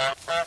Bye.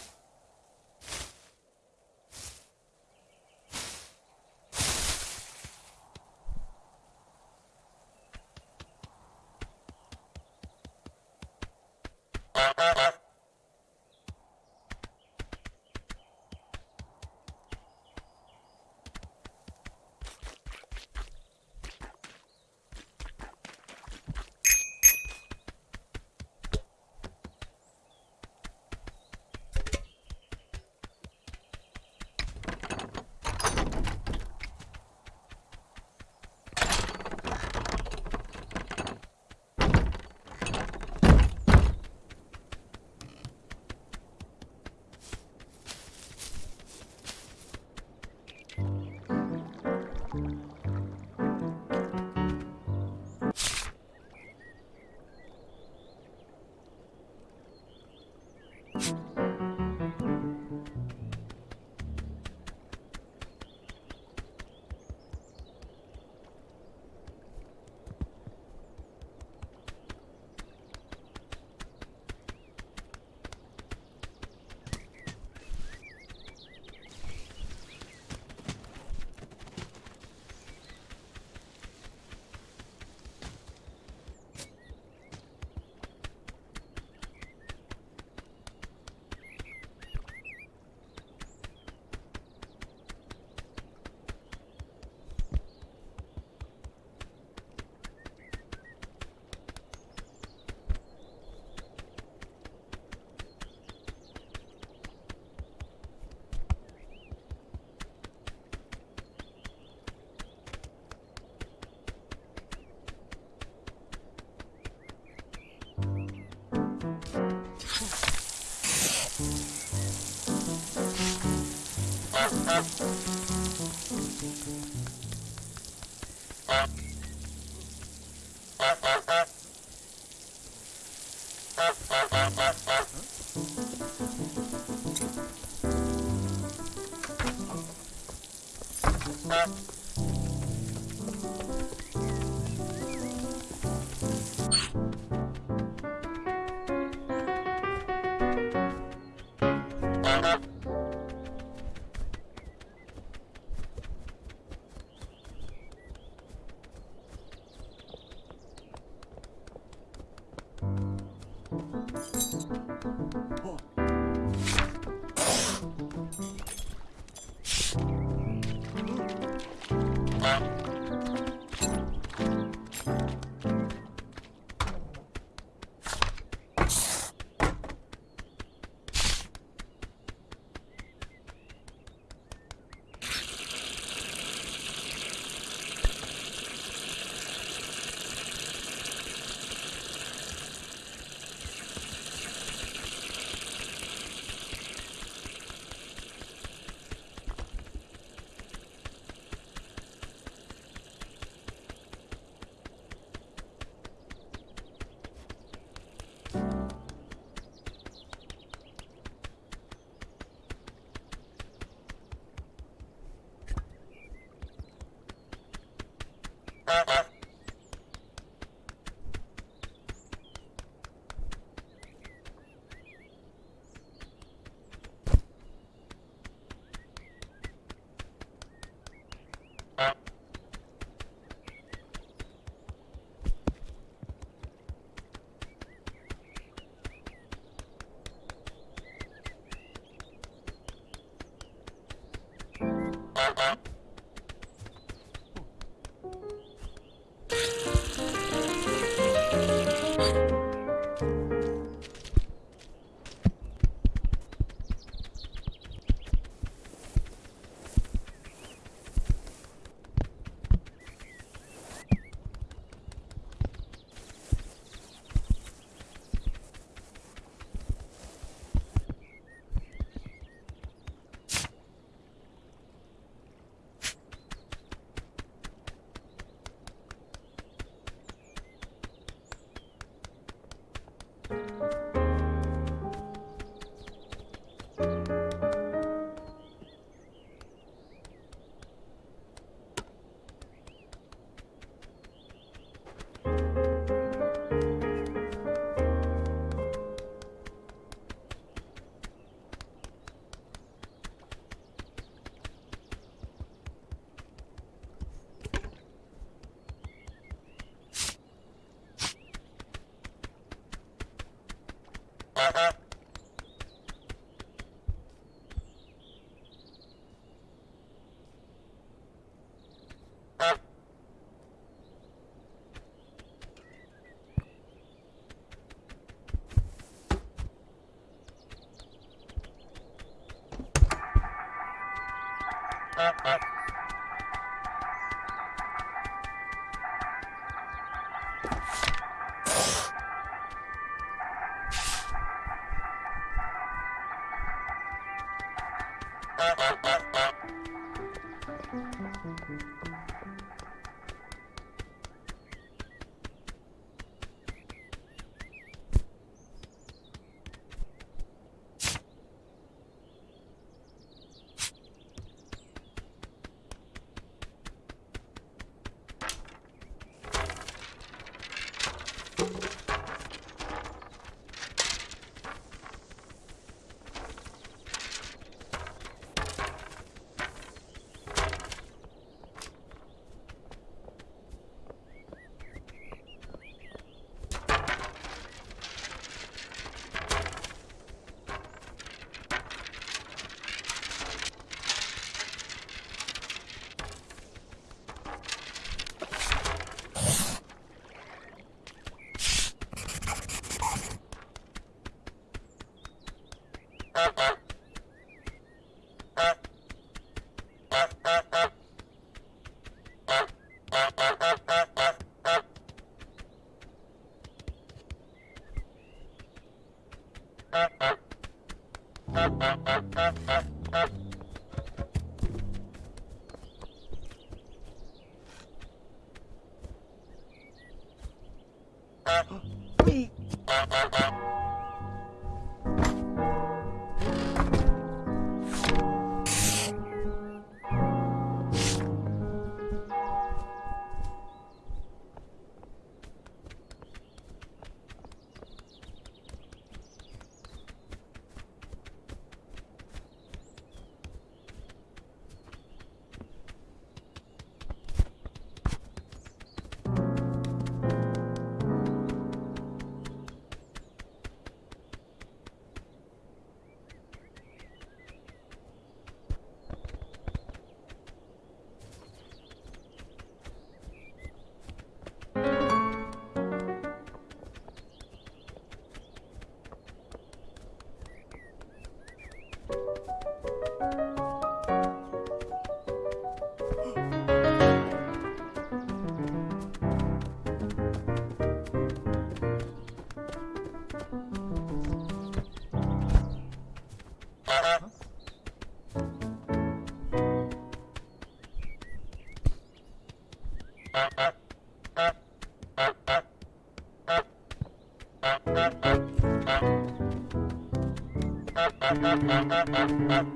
up, up, up.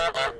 Thank you.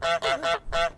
Ha ha ha ha!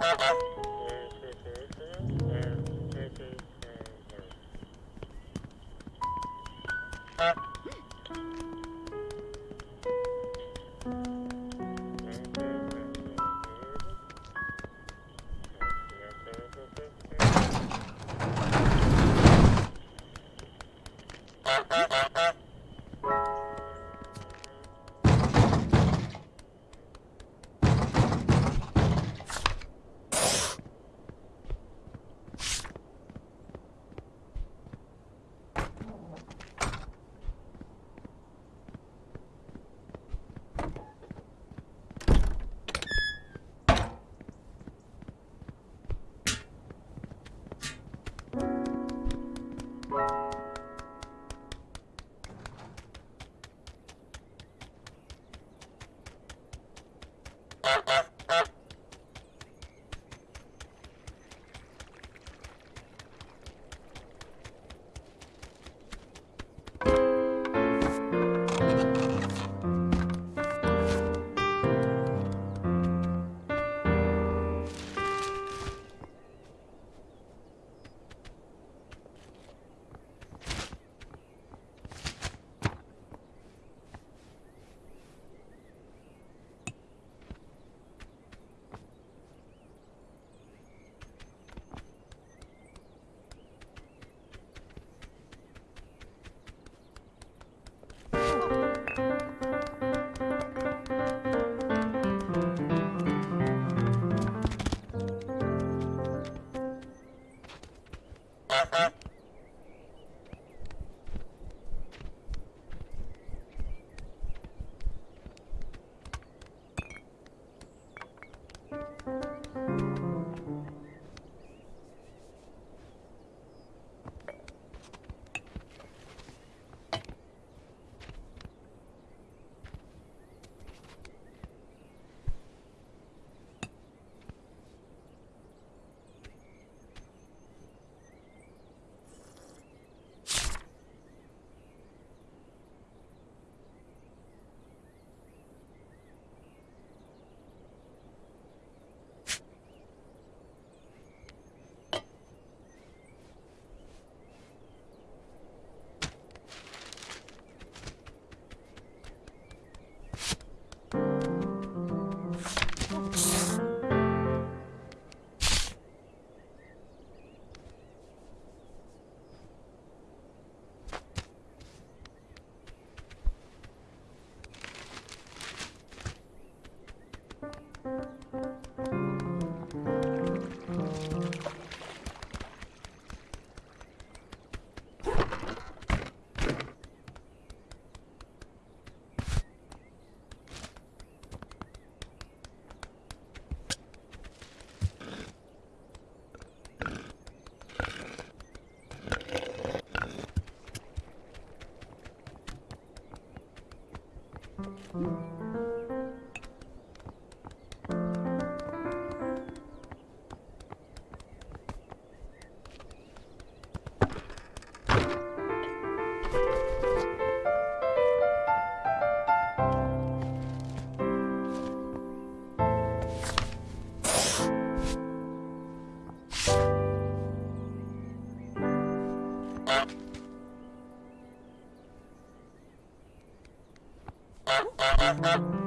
Ha ha ha! Música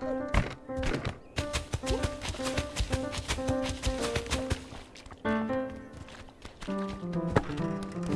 Thank you.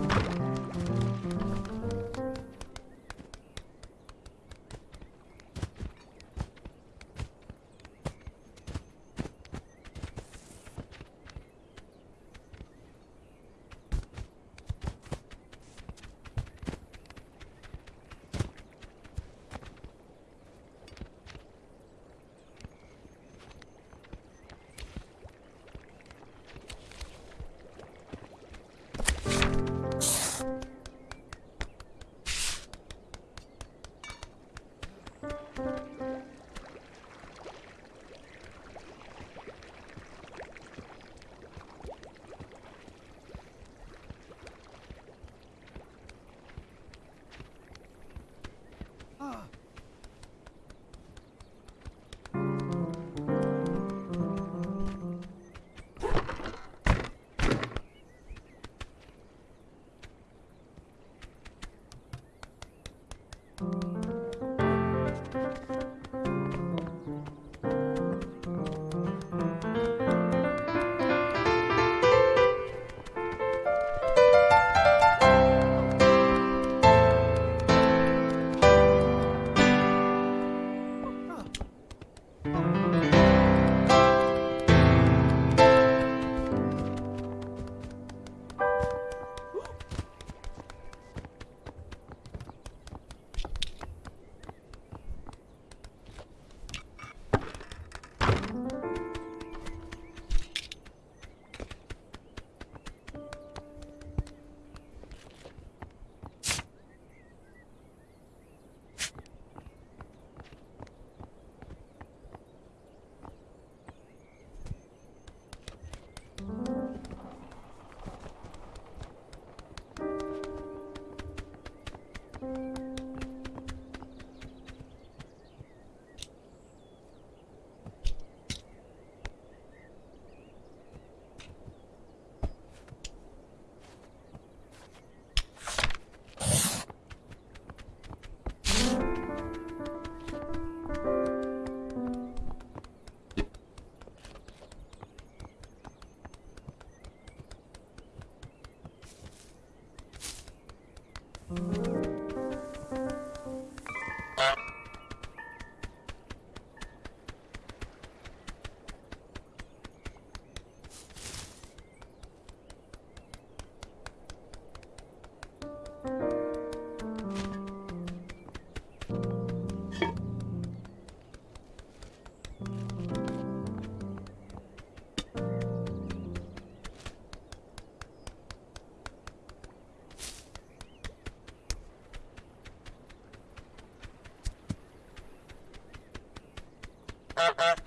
Ha ha ha.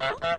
Huh?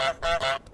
Bop, bop, bop.